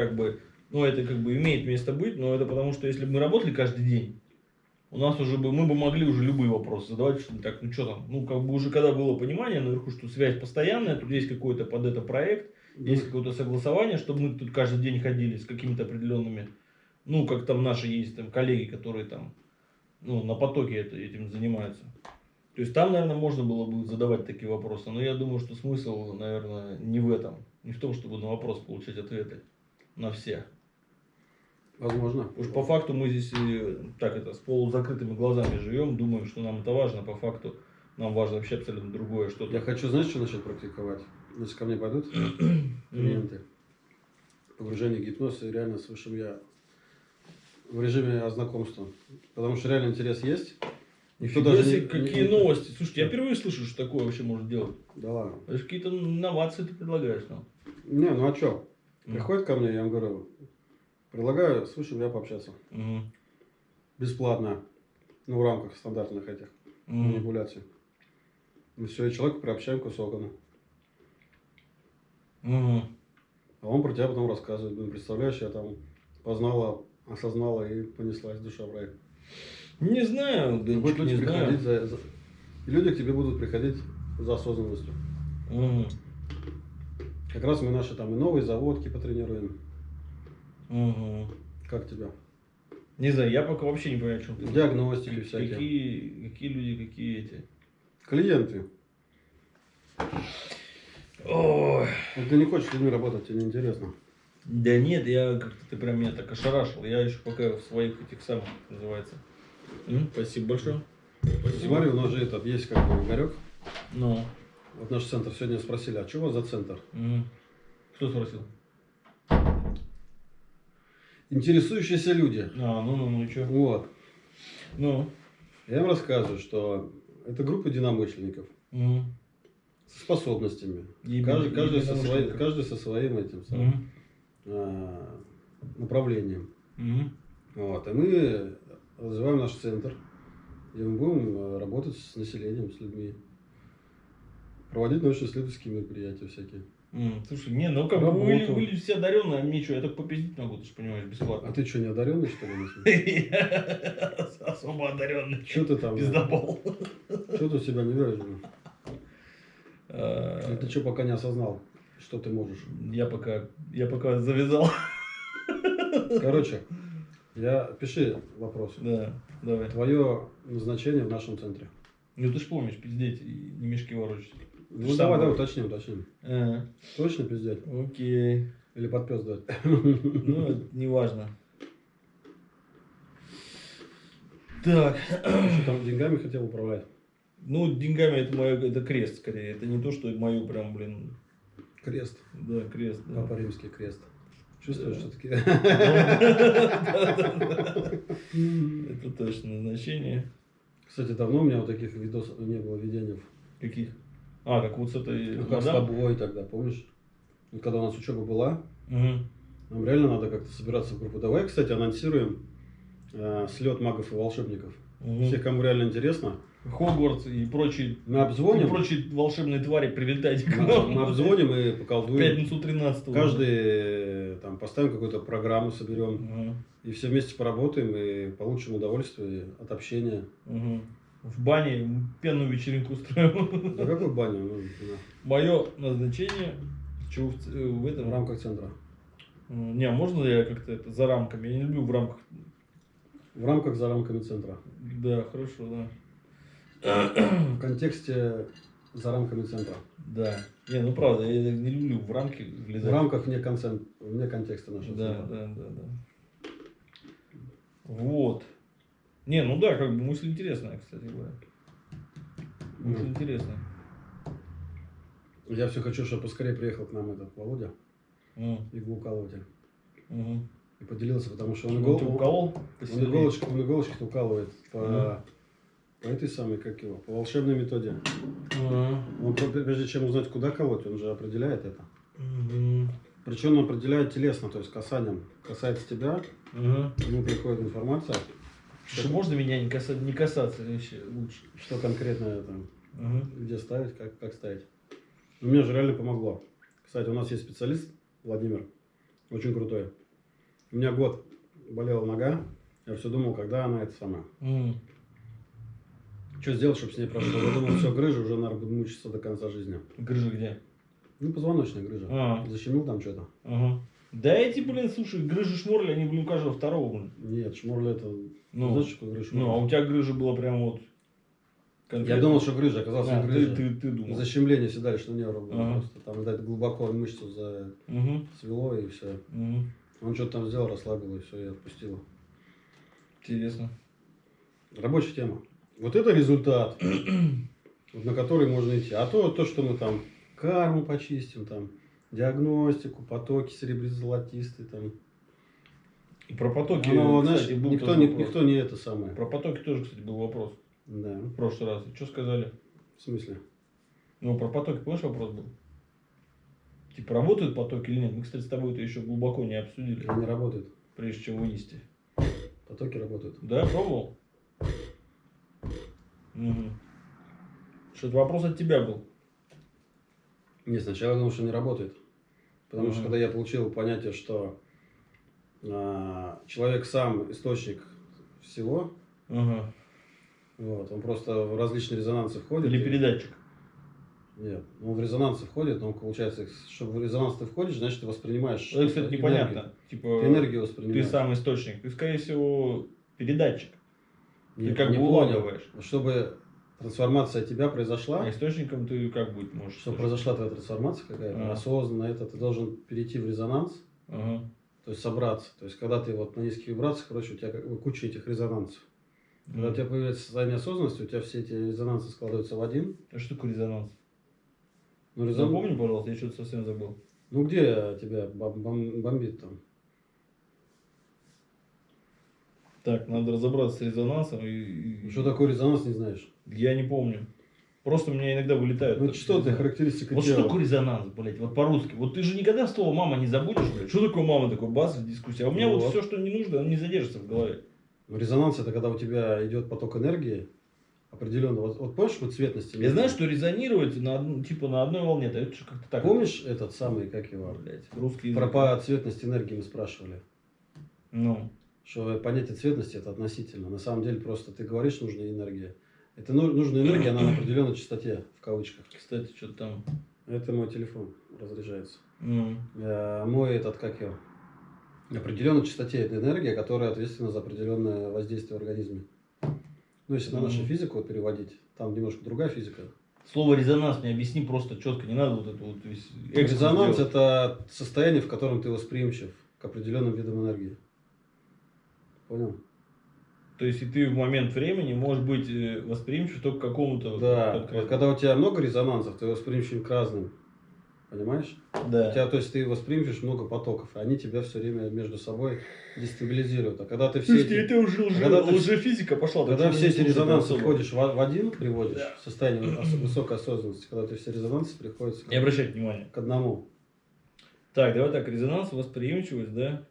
как бы, ну, это как бы имеет место быть, но это потому, что если бы мы работали каждый день, у нас уже бы, мы бы могли уже любые вопросы задавать, что так, ну что там, ну как бы уже когда было понимание наверху, что связь постоянная, тут есть какой-то под это проект, есть какое-то согласование, чтобы мы тут каждый день ходили с какими-то определенными, ну как там наши есть там коллеги, которые там, ну на потоке это, этим занимаются. То есть там, наверное, можно было бы задавать такие вопросы, но я думаю, что смысл, наверное, не в этом, не в том, чтобы на вопрос получать ответы на все. Возможно. Уж по факту мы здесь э, так это с полузакрытыми глазами живем, думаем, что нам это важно, по факту нам важно вообще абсолютно другое что-то. Я хочу, знаешь, что начать практиковать? Если ко мне пойдут клиенты, погружение в гипноз и реально с высшим я в режиме знакомства. Потому что реально интерес есть. Никто даже не, какие не, новости. Слушайте, я впервые слышу, что такое вообще можно делать. Да ладно. Это какие-то инновации ты предлагаешь нам. Не, ну а что? Приходит ко мне, я ему говорю, Предлагаю с высшим я пообщаться. Угу. Бесплатно. Ну, в рамках стандартных этих угу. манипуляций. Мы все, и человека приобщаем к высокому. Угу. А он про тебя потом рассказывает. Блин, представляешь, я там познала, осознала и понеслась душа в рай. Не знаю, да будут люди не приходить знаю. За, за... И люди к тебе будут приходить за осознанностью. Угу. Как раз мы наши там и новые заводки потренируем. Угу. Как тебя? Не знаю, я пока вообще не понимаю, о чем ты. Диагностики какие, всякие. Какие, какие люди, какие эти? Клиенты. Ой. Ты не хочешь с людьми работать, тебе неинтересно. Да нет, я как-то ты прям меня так ошарашил. Я еще пока в своих этих самых называется. М? Спасибо большое. Спасибо. Смотри, у нас же этот есть как бы Игорек. Ну. Вот наш центр сегодня спросили, а что у вас за центр? Угу. Кто спросил? интересующиеся люди. А, ну, ну, ну, и что? Вот. Ну. Я им рассказываю, что это группа единомышленников. Угу. С способностями. И, каждый, и, каждый, и со своим, каждый со своим этим самым, угу. а, направлением. Угу. Вот. И мы развиваем наш центр. И мы будем э, работать с населением, с людьми. Проводить научно-исследовательские мероприятия всякие. Mm, слушай, не, ну как бы вы, вы все одаренные, а мне что, я только попиздить могу, ты же понимаешь, бесплатно. А ты что, не одаренный, что ли? Особо одаренный. Что ты там? Пиздобол. Что ты себя не веришь? А, ты что, пока не осознал, что ты можешь? Я пока, я пока завязал. Короче, я пиши вопрос. Да, давай. Твое назначение в нашем центре. Ну ты ж помнишь, пиздеть и не мешки ворочать. Ну давай, давай, уточним, уточним. А, Точно пиздеть? окей. Или под пес дать? Ну, неважно. Так. Что там деньгами хотел управлять? Ну, деньгами это мое, это крест скорее. Это не то, что мою прям, блин. Крест. Да, крест. Да. Папа римский крест. Чувствуешь, Да. что таки? Это точно назначение. Кстати, давно у меня вот таких видосов не было видений. Каких? А, как вот с этой Ну, как с мадам? тобой тогда, помнишь? Когда у нас учеба была, Мгм. нам реально надо как-то собираться в группу. Давай, кстати, анонсируем э, слет магов и волшебников. Мгм. Всех, кому реально интересно, Хогвартс и прочие, мы и обзвоним, прочие волшебные твари прилетайте к мы, нам. мы обзвоним и В поколдуем. пятницу 13 Каждый э, там поставим какую-то программу, соберем. И все вместе поработаем и получим удовольствие от общения. В бане пенную вечеринку устроим. Да какой баня? Ну. Мое назначение чё, в, ц- в в этом рамках центра. Не, а можно я как-то это за рамками? Я не люблю в рамках. В рамках за рамками центра. Да, хорошо, да. В контексте за рамками центра. Да. Не, ну правда, я не люблю в рамки В влезать. рамках вне, концен... вне контекста нашего Да, центра. да, да, да. Вот. Не, ну да, как бы мысль интересная, кстати говоря. Мысль Ну. интересная. Я все хочу, чтобы поскорее приехал к нам этот Володя, М, иглоукалыватель. мгм. И поделился, потому что он, Он игол... уколол? он, иголочки, он иголочки укалывает по... Мгм. по этой самой, как его, по волшебной методе. Ага. Он прежде чем узнать, куда колоть, он же определяет это. Мгм. Причем он определяет телесно, то есть касанием. Касается тебя, Ага. ему приходит информация, Что можно меня не касаться, не касаться вообще лучше. что конкретно там, Ага. где ставить, как, как ставить. Ну, мне же реально помогло. Кстати, у нас есть специалист, Владимир. Очень крутой. У меня год болела нога. Я все думал, когда она это сама. М. Что сделать, чтобы с ней прошло? Я думал, все, грыжа, уже, наверное, буду мучиться до конца жизни. Грыжа где? Ну, позвоночная грыжа. А. Защемил там что-то. Ага. Да эти, блин, слушай, грыжи шморли, они, блин, у каждого второго, блин. Нет, шморля это... Ну, Знаешь, что грыжа? ну, а у тебя грыжа была прям вот... Я конкретно. думал, что грыжа, оказалось, А, не ты, грыжа. ты, ты думал. Защемление седалищного нерва было Ага. просто. Там, видать, глубоко мышцу за... Угу. свело и все. Угу. Он что-то там сделал, расслабил и все, я отпустил. Интересно. Рабочая тема. Вот это результат, на который можно идти. А то, то, что мы там карму почистим, там, диагностику, потоки серебристо-золотистые, там. И про потоки, Оно, кстати, знаешь, был никто не, вопрос. никто не это самое. Про потоки тоже, кстати, был вопрос Да. в прошлый раз. Что сказали? В смысле? Ну, про потоки, помнишь, вопрос был? Типа, работают потоки или нет? Мы, кстати, с тобой это еще глубоко не обсудили, Они работают. прежде чем вынести. Потоки работают. Да, пробовал? Угу. Что-то вопрос от тебя был. Не, сначала я думал, что не работает. Потому что Ага. когда я получил понятие, что человек сам источник всего, Ага. вот, он просто в различные резонансы входит. Или передатчик. Нет, он в резонансы входит, но получается, чтобы в резонанс ты входишь, значит ты воспринимаешь. Это, кстати, энергию. непонятно. Типа, Ты энергию ты воспринимаешь. сам источник. Ты, скорее всего, передатчик. Нет, ты как не бы улавливаешь. Чтобы трансформация тебя произошла, А источником ты как быть можешь? чтобы произошла твоя трансформация какая-то, А. осознанно это, ты должен перейти в резонанс, Ага. То есть собраться. То есть когда ты вот на низких вибрациях, короче, у тебя как бы куча этих резонансов. Когда у тебя появляется состояние осознанности, у тебя все эти резонансы складываются в один. А что такое резонанс? Ну, резон- Запомни, пожалуйста, я что-то совсем забыл. ну где тебя бом- бом- бомбит там? Так, надо разобраться с резонансом. И, и- Что такое резонанс, не знаешь? Я не помню. Просто у меня иногда вылетают. Ну так что ты, характеристика Вот тела. что такое резонанс, блядь, вот по-русски? Вот ты же никогда слово мама не забудешь, блядь. Что такое мама, такой бас в дискуссии. А у меня вот, Вот. все, что не нужно, оно не задержится в голове. Ну, Резонанс это когда у тебя идет поток энергии определенно. Вот, вот помнишь мы цветности? Я знаю, что резонировать на, типа, на одной волне, это же как-то так. Помнишь этот самый, как его? блядь, русский Про по цветности энергии мы спрашивали. Ну, Что понятие цветности это относительно. На самом деле просто ты говоришь нужная энергия. Это ну- нужная энергия, она на определенной частоте, в кавычках. кстати, что-то там. Это мой телефон разряжается. Э, Мой этот, как его? На определенной частоте это энергия, которая ответственна за определенное воздействие в организме. Ну, если на нашу физику вот переводить, там немножко другая физика. Слово резонанс мне объясни просто четко, не надо вот это вот весь Резонанс делать. это состояние, в котором ты восприимчив к определенным видам энергии. Понял? То есть и ты в момент времени можешь быть э, восприимчив только к какому-то Да. конкретному. Вот когда у тебя много резонансов, ты восприимчив к разным. Понимаешь? У Да. тебя, то есть ты восприимчиваешь много потоков, и они тебя все время между собой дестабилизируют. А когда ты все Слушайте, эти, это уже, уже, когда ты уже физика пошла. когда все эти резонансы входишь в, в один, приводишь Да. в состояние ос- высокой осознанности, когда ты все резонансы приходятся Не обращайте внимания. к одному. Так, давай так, резонанс, восприимчивость, да?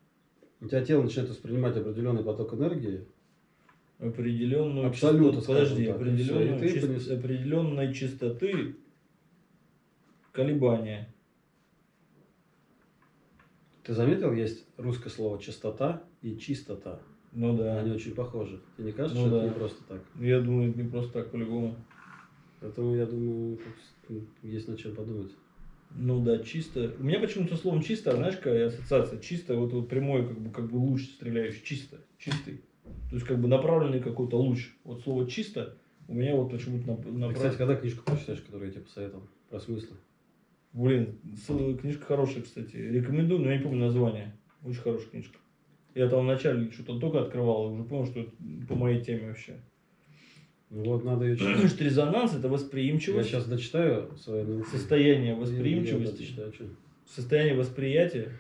У тебя тело начинает воспринимать определенный поток энергии, Определенную Абсолютно, частоту- подожди, так, определенную чис- понес- определенной частоты колебания. Ты заметил, есть русское слово частота и чистота. Ну да. Они очень похожи. Тебе не кажется, Ну что да. это не просто так? Я думаю, это не просто так по-любому. Поэтому я думаю, есть над чем подумать. Ну да, чисто. У меня почему-то словом чисто, знаешь, какая ассоциация? Чисто, вот, вот прямой, как бы, как бы луч стреляющий, чисто, чистый. То есть, как бы направленный какой-то луч. Вот слово чисто у меня вот почему-то направлено. кстати, когда книжку прочитаешь, которую я тебе посоветовал? Про смыслы. Блин, книжка хорошая, кстати. Рекомендую, но я не помню название. Очень хорошая книжка. Я там вначале что-то только открывал, и уже понял, что это по моей теме вообще. Ну вот, надо ее читать. Потому что резонанс это Я восприимчивость, сейчас дочитаю свое состояние Я- я восприимчивости, дочитаю, чё. состояние восприятия,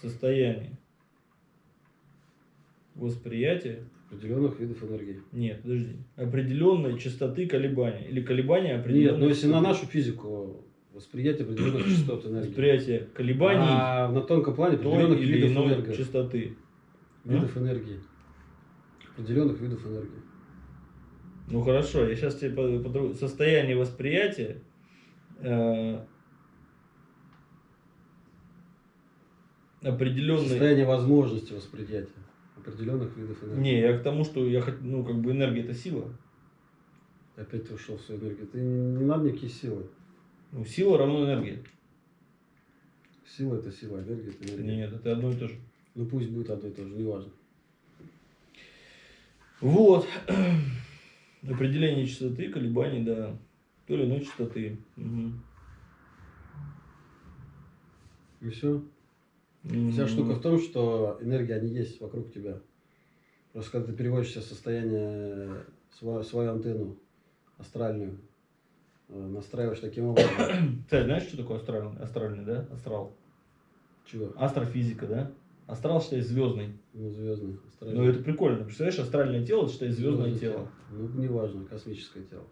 состояние восприятия, Определенных видов энергии. нет, подожди, определенной частоты колебания или колебания определенной Нет, но если на нашу физику восприятие определенных частот энергии. восприятие колебаний А на тонком плане определенных или видов иной энергии. частоты. Видов энергии. Определенных видов энергии. Ну хорошо, я сейчас тебе по- по- состояние восприятия э, определенный... Состояние возможности восприятия определенных видов энергии. Не, я к тому, что я ну, как бы энергия это сила. Опять ты ушел в свою энергию. Ты не, не надо никакие силы. Ну, сила равно энергия. Сила это сила, энергия это энергия. Нет, это одно и то же. Ну пусть будет одно и то же, неважно. Вот. Определение частоты, колебаний, да. То или иной частоты. Мгм. И все. Вся штука в том, что энергия, они есть вокруг тебя. Просто когда ты переводишь себе состояние, свою, свою антенну астральную, э, настраиваешь таким образом. Кстати, знаешь, что такое астральный, астральный, да? Астрал. Чего? Астрофизика, да? Астрал считай звездный. Ну, звездный. Ну, Астральный. это прикольно. Представляешь, астральное тело считай звездное Звездное тело. Ну, неважно, космическое тело.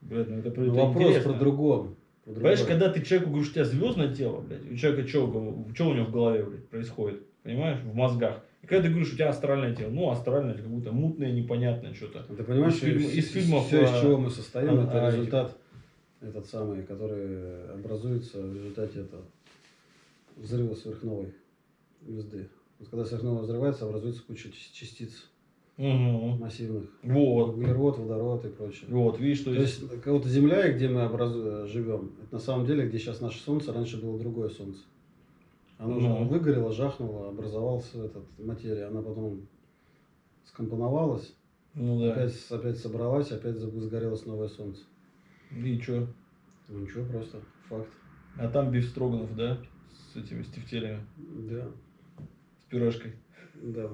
Блядь, ну это, Ну, это вопрос интересно. про другом. Понимаешь, когда ты человеку говоришь, у тебя звездное тело, блядь, у человека что, у него в голове, блядь, происходит? Понимаешь, в мозгах. И когда ты говоришь, у тебя астральное тело, ну, астральное, это какое-то мутное, непонятное что-то. А Ты понимаешь, Из что из фильмов, все, из а, чего мы состоим, а, это а, результат этот самый, который образуется в результате этого взрыва сверхновой звезды. Вот когда сверхновая взрывается, образуется куча ча- частиц Угу. массивных. Вот. Углерод, водород и прочее. Вот, видишь, то То есть... есть, как Земля, где мы образу- живем, это на самом деле, где сейчас наше Солнце, раньше было другое Солнце. Оно уже Ну. выгорело, жахнуло, образовался этот материя, она потом скомпоновалась, Ну да. опять, опять собралась, опять загорелось новое Солнце. И что? Ну ничего, просто факт. А там биф строганов, да? С этими, с тефтелями, Да, с пюрешкой. да.